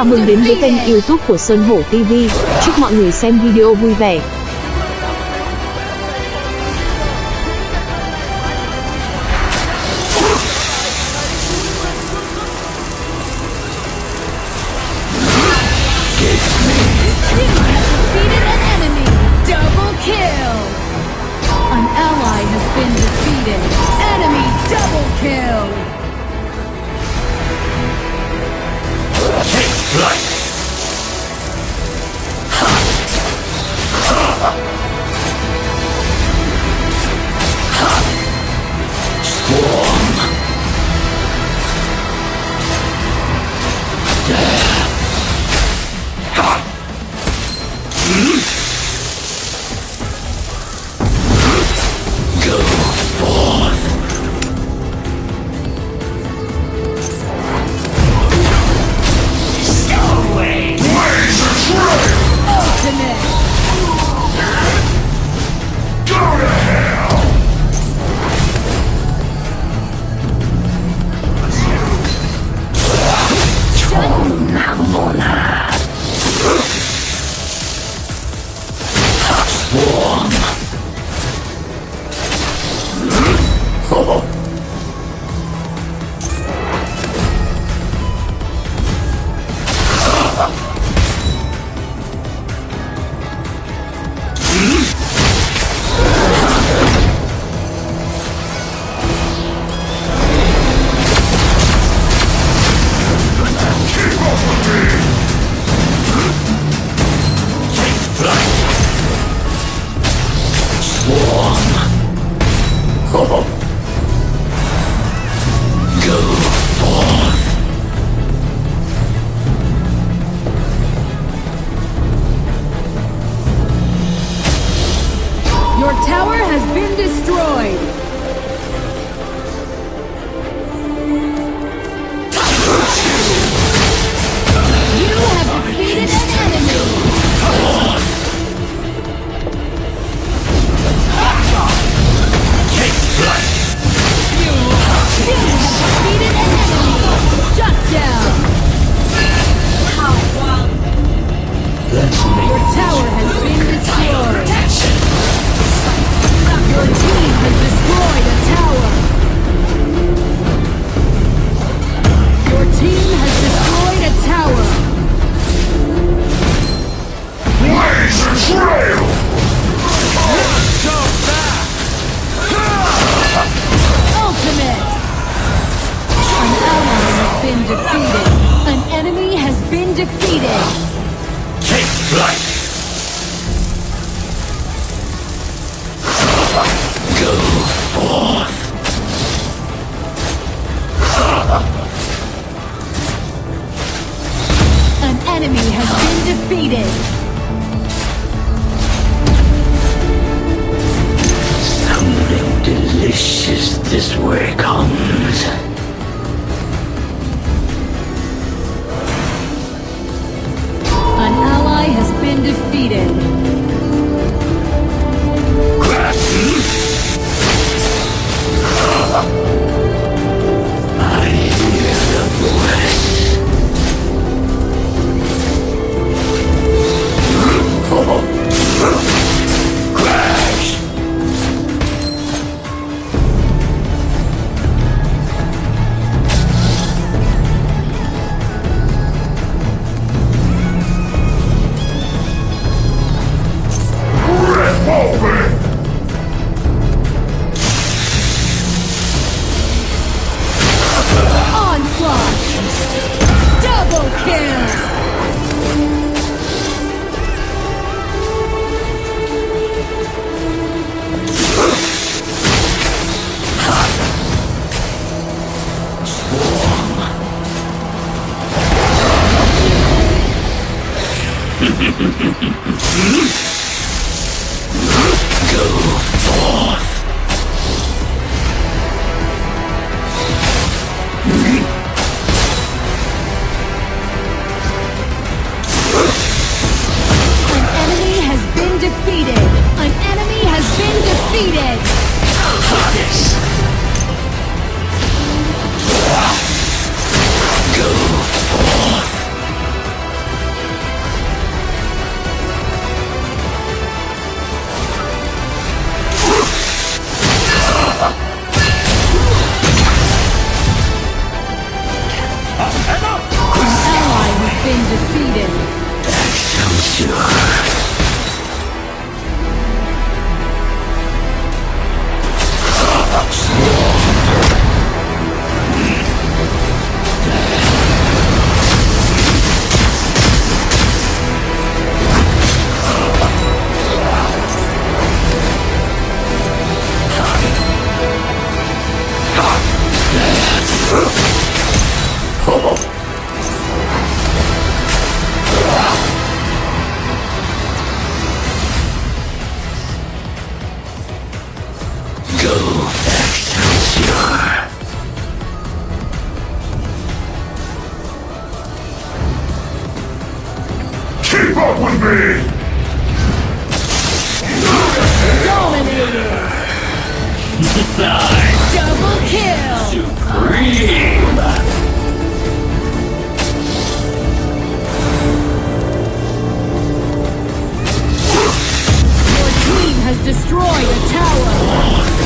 Chào mừng đến với kênh youtube của Sơn Hổ TV. Chúc mọi người xem video vui vẻ. enemy has been defeated. Something delicious this way comes. fuck with me! Dominator! Double kill! Supreme! Your team has destroyed a tower!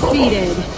defeated.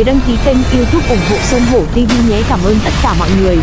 người đăng ký kênh youtube ủng hộ Sơn Hổ TV nhé. Cảm ơn tất cả mọi người.